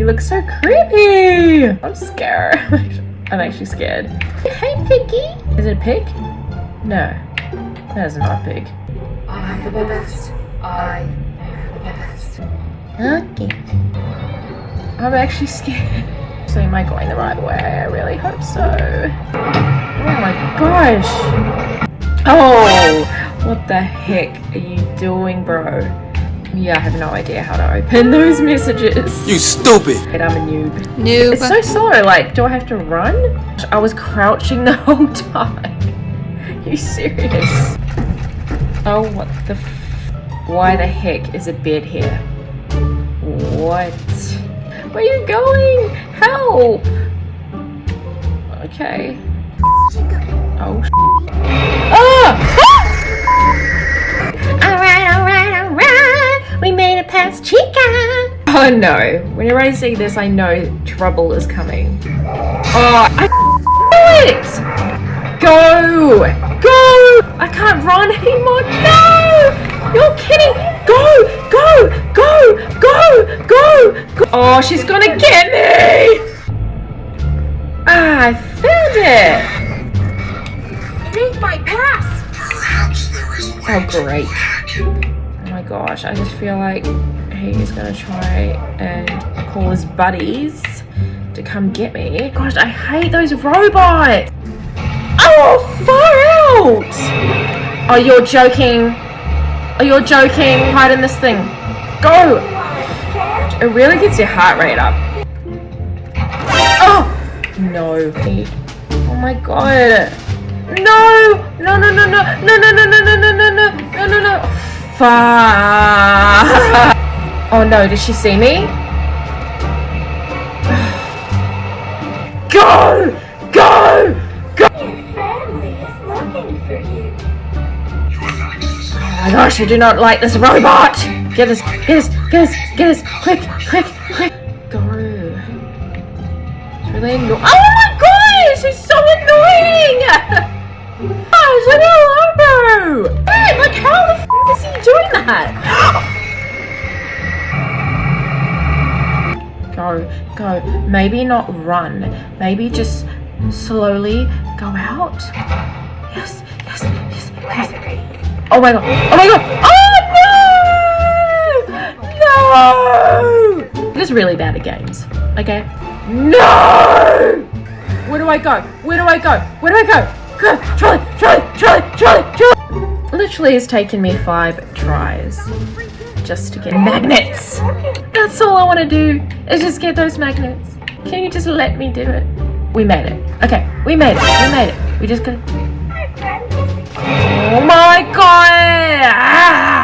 You look so creepy. I'm scared. I'm actually scared. Hey, piggy. Is it a pig? No. That is not a pig. I am the best. I am the best. Okay. I'm actually scared. So am I going the right way? I really hope so. Oh my gosh. Oh, what the heck are you doing, bro? Yeah, I have no idea how to open those messages. You stupid! But I'm a noob. Noob. It's so slow. Like, do I have to run? I was crouching the whole time. you serious? Oh, what the f- Why the heck is a bed here? What? Where are you going? Help! Okay. Oh, sh- Ah! Oh no. Whenever I see this, I know trouble is coming. Oh, I knew it! Go! Go! I can't run anymore. No! You're kidding! Go! Go! Go! Go! Go! Go! Oh, she's gonna get me! Ah, I found it! Take my pass! Oh, great. Oh my gosh, I just feel like he's gonna try and call his buddies to come get me. Gosh, I hate those robots! Oh, far out! Oh, you're joking. Oh, you're joking. Hide in this thing. Go! It really gets your heart rate up. Oh! No. Oh my god. No, no, no, no, no, no, no, no, no. Fuck. Oh no, did she see me? Go! Go! Go! Oh my gosh, I do not like this robot! Get us, get us, get us, get us, quick, quick, quick! Go. It's really annoying. Oh my gosh, she's so annoying! Oh, it's like Go. Maybe not run. Maybe just slowly go out. Yes, yes, yes, yes. Oh my god! Oh my god! Oh no! No! This is really bad at games. Okay? No! Where do I go? Where do I go? Where do I go? Go! Charlie! Charlie! Charlie! Charlie! Charlie! Literally has taken me five tries just to get magnets. That's all I want to do is just get those magnets. Can you just let me do it? We made it. Okay, we made it. We made it. We just got. Oh my god! Ah!